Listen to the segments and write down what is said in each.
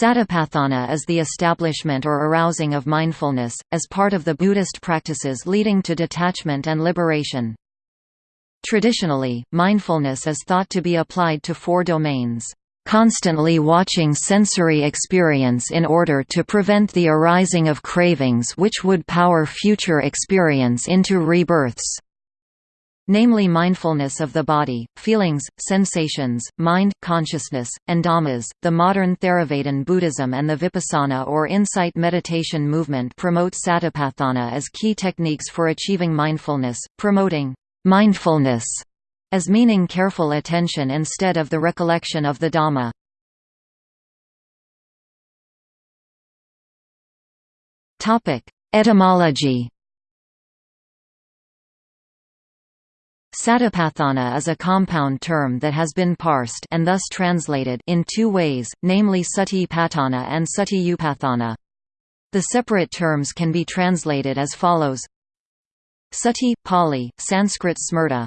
Satipatthana is the establishment or arousing of mindfulness, as part of the Buddhist practices leading to detachment and liberation. Traditionally, mindfulness is thought to be applied to four domains. Constantly watching sensory experience in order to prevent the arising of cravings which would power future experience into rebirths namely mindfulness of the body, feelings, sensations, mind, consciousness, and dhammas. The modern Theravada Buddhism and the Vipassana or insight meditation movement promote satipatthana as key techniques for achieving mindfulness, promoting mindfulness as meaning careful attention instead of the recollection of the Dhamma. Etymology Satipatthana is a compound term that has been parsed and thus translated in two ways, namely sati patthana and sati upatthana. The separate terms can be translated as follows Sati, Pali, Sanskrit smrta.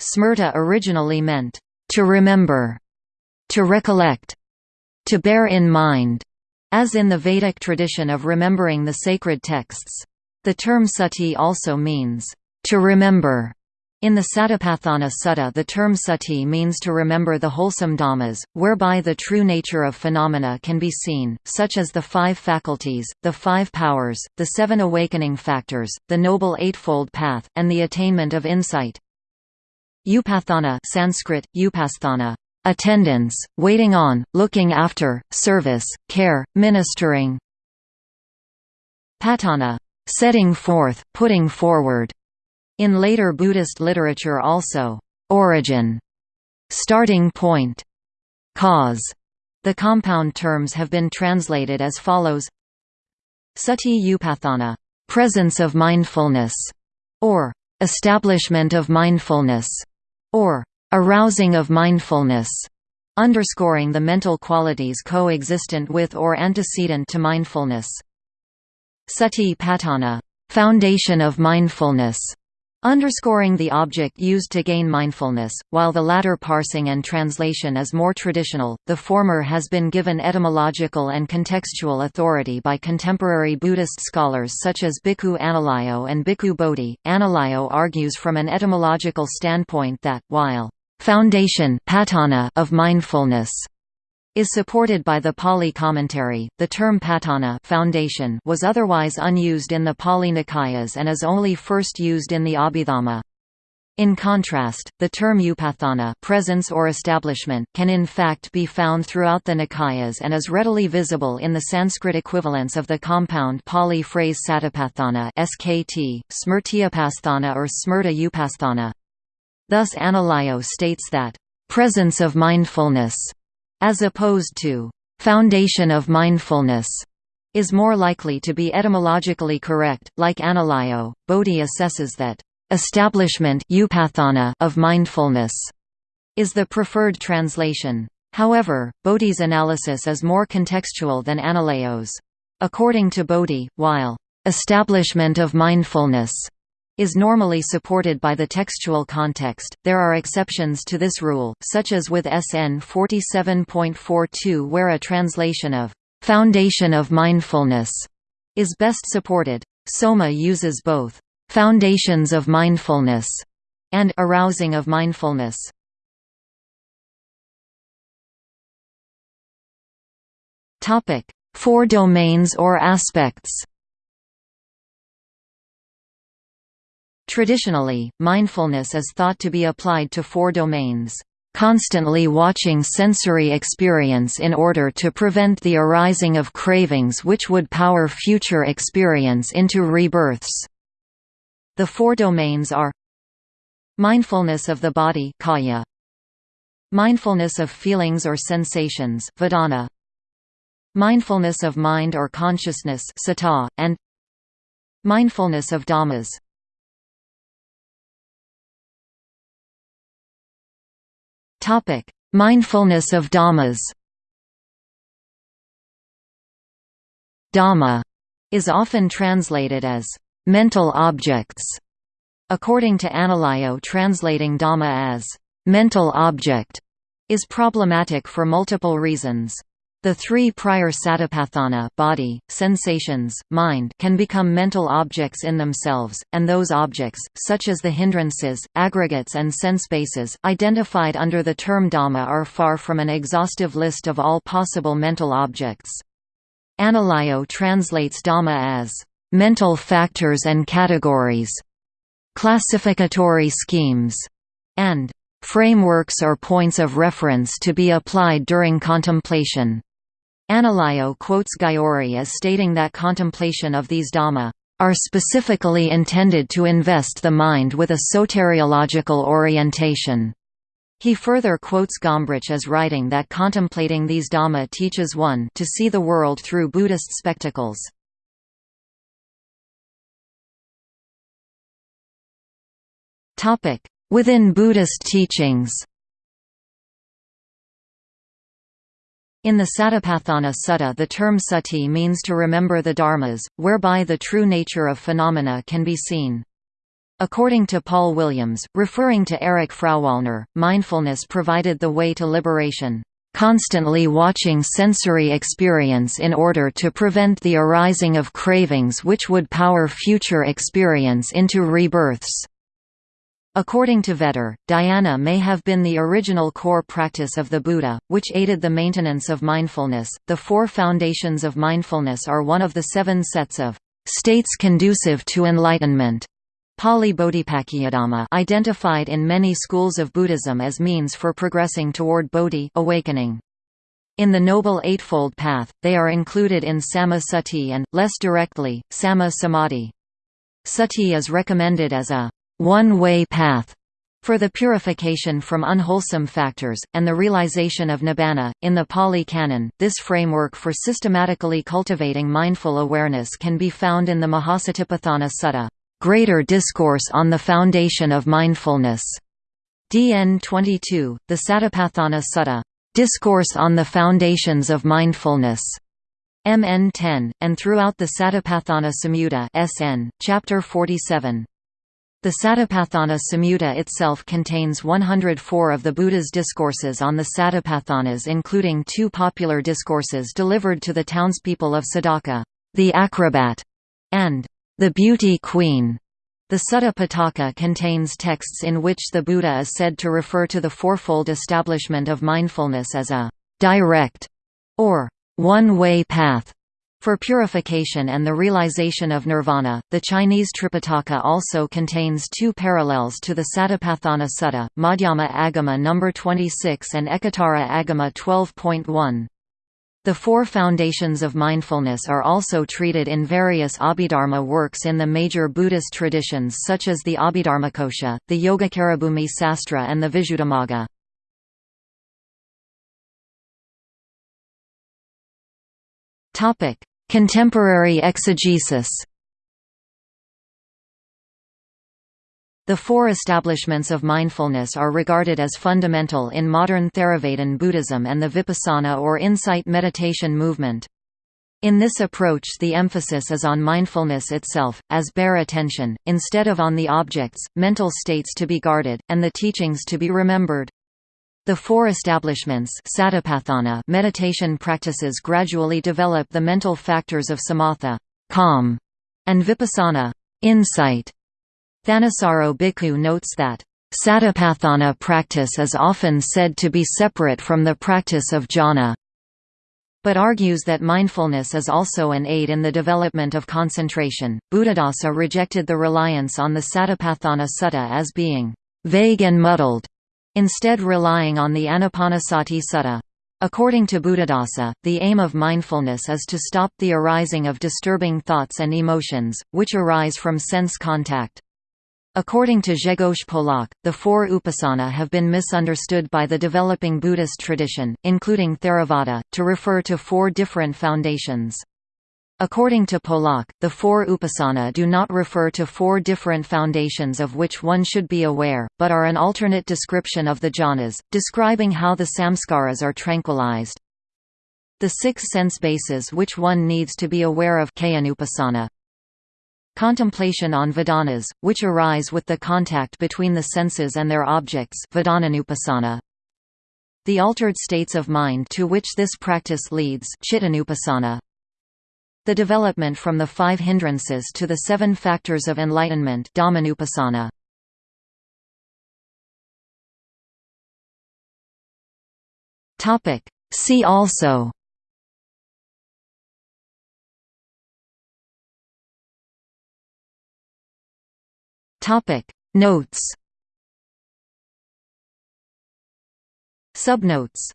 Smrta originally meant, to remember, to recollect, to bear in mind, as in the Vedic tradition of remembering the sacred texts. The term sati also means, to remember, in the Satipatthana Sutta the term sati means to remember the wholesome dhammas, whereby the true nature of phenomena can be seen, such as the five faculties, the five powers, the seven awakening factors, the Noble Eightfold Path, and the attainment of insight. Upatthana Sanskrit, upasthana, attendance, waiting on, looking after, service, care, ministering. Patthana, setting forth, putting forward. In later Buddhist literature also, origin, starting point, cause. The compound terms have been translated as follows Sati upatthana, presence of mindfulness, or establishment of mindfulness, or arousing of mindfulness, underscoring the mental qualities coexistent with or antecedent to mindfulness. Sati patthana, foundation of mindfulness, underscoring the object used to gain mindfulness, while the latter parsing and translation is more traditional, the former has been given etymological and contextual authority by contemporary Buddhist scholars such as Bhikkhu Analayo and Bhikkhu Bodhi. Analayo argues from an etymological standpoint that, while foundation of mindfulness is supported by the Pali commentary. The term patthana foundation was otherwise unused in the Pali Nikayas and is only first used in the Abhidhamma. In contrast, the term upatthana presence or establishment can in fact be found throughout the Nikayas and is readily visible in the Sanskrit equivalents of the compound Pali phrase satipatthana skt, smrtiupasthana or smrta upasthana. Thus Analayo states that, "...presence of mindfulness," as opposed to foundation of mindfulness is more likely to be etymologically correct. Like Analayo, Bodhi assesses that establishment of mindfulness is the preferred translation. However, Bodhi's analysis is more contextual than Analayo's. According to Bodhi, while establishment of mindfulness is normally supported by the textual context. There are exceptions to this rule, such as with SN 47.42 where a translation of foundation of mindfulness is best supported. Soma uses both foundations of mindfulness and arousing of mindfulness. Topic: Four domains or aspects. Traditionally, mindfulness is thought to be applied to four domains constantly watching sensory experience in order to prevent the arising of cravings which would power future experience into rebirths. The four domains are Mindfulness of the body kaya, Mindfulness of feelings or sensations vedana, Mindfulness of mind or consciousness sata, and Mindfulness of dhammas Topic: Mindfulness of Dhammas. Dhamma is often translated as mental objects. According to Analayo translating Dhamma as mental object is problematic for multiple reasons. The three prior satipatthana body, sensations, mind can become mental objects in themselves, and those objects, such as the hindrances, aggregates and sense-bases, identified under the term Dhamma are far from an exhaustive list of all possible mental objects. Analayo translates Dhamma as, "...mental factors and categories", classificatory schemes, and frameworks or points of reference to be applied during contemplation. Analayo quotes Gyori as stating that contemplation of these Dhamma are specifically intended to invest the mind with a soteriological orientation. He further quotes Gombrich as writing that contemplating these Dhamma teaches one to see the world through Buddhist spectacles. Within Buddhist teachings In the Satipatthana Sutta the term sati means to remember the dharmas, whereby the true nature of phenomena can be seen. According to Paul Williams, referring to Erich Frauwallner, mindfulness provided the way to liberation, "...constantly watching sensory experience in order to prevent the arising of cravings which would power future experience into rebirths." According to Vetter, dhyana may have been the original core practice of the Buddha, which aided the maintenance of mindfulness. The four foundations of mindfulness are one of the seven sets of states conducive to enlightenment. Pali identified in many schools of Buddhism as means for progressing toward bodhi awakening. In the Noble Eightfold Path, they are included in Samma Sati and, less directly, Samma Samadhi. Sati is recommended as a one-way path for the purification from unwholesome factors, and the realization of nibbana. In the Pali Canon, this framework for systematically cultivating mindful awareness can be found in the Mahasatipatthana Sutta, Greater Discourse on the Foundation of Mindfulness, DN 22, the Satipatthana Sutta, Discourse on the Foundations of Mindfulness, MN 10, and throughout the Satipatthana Samyutta SN, Chapter 47. The Satipatthana Samyutta itself contains 104 of the Buddha's discourses on the Satipatthanas including two popular discourses delivered to the townspeople of Sadaka, the Acrobat, and the Beauty Queen. The Sutta Pitaka contains texts in which the Buddha is said to refer to the fourfold establishment of mindfulness as a direct or one-way path for purification and the realization of nirvana, the Chinese Tripitaka also contains two parallels to the Satipatthana Sutta, Madhyama Agama No. 26 and Ekottara Agama 12.1. The four foundations of mindfulness are also treated in various Abhidharma works in the major Buddhist traditions such as the Abhidharmakosha, the Yogacarabhumi Sastra and the Visuddhimagga. Contemporary exegesis The four establishments of mindfulness are regarded as fundamental in modern Theravadin Buddhism and the Vipassana or insight meditation movement. In this approach the emphasis is on mindfulness itself, as bare attention, instead of on the objects, mental states to be guarded, and the teachings to be remembered. The four establishments meditation practices gradually develop the mental factors of samatha calm, and vipassana insight. Thanissaro Bhikkhu notes that, Satipatthana practice is often said to be separate from the practice of jhana, but argues that mindfulness is also an aid in the development of concentration. Buddhadasa rejected the reliance on the Satipatthana Sutta as being vague and muddled, instead relying on the Anapanasati Sutta. According to Buddhadasa, the aim of mindfulness is to stop the arising of disturbing thoughts and emotions, which arise from sense contact. According to Grzegorz Polak, the four upasana have been misunderstood by the developing Buddhist tradition, including Theravada, to refer to four different foundations. According to Polak, the four upasana do not refer to four different foundations of which one should be aware, but are an alternate description of the jhanas, describing how the samskaras are tranquilized. The six sense bases which one needs to be aware of Kayanupassana. Contemplation on vedanas, which arise with the contact between the senses and their objects. The altered states of mind to which this practice leads. The development from the five hindrances to the seven factors of enlightenment Dhammanupassana. See also Topic Notes Subnotes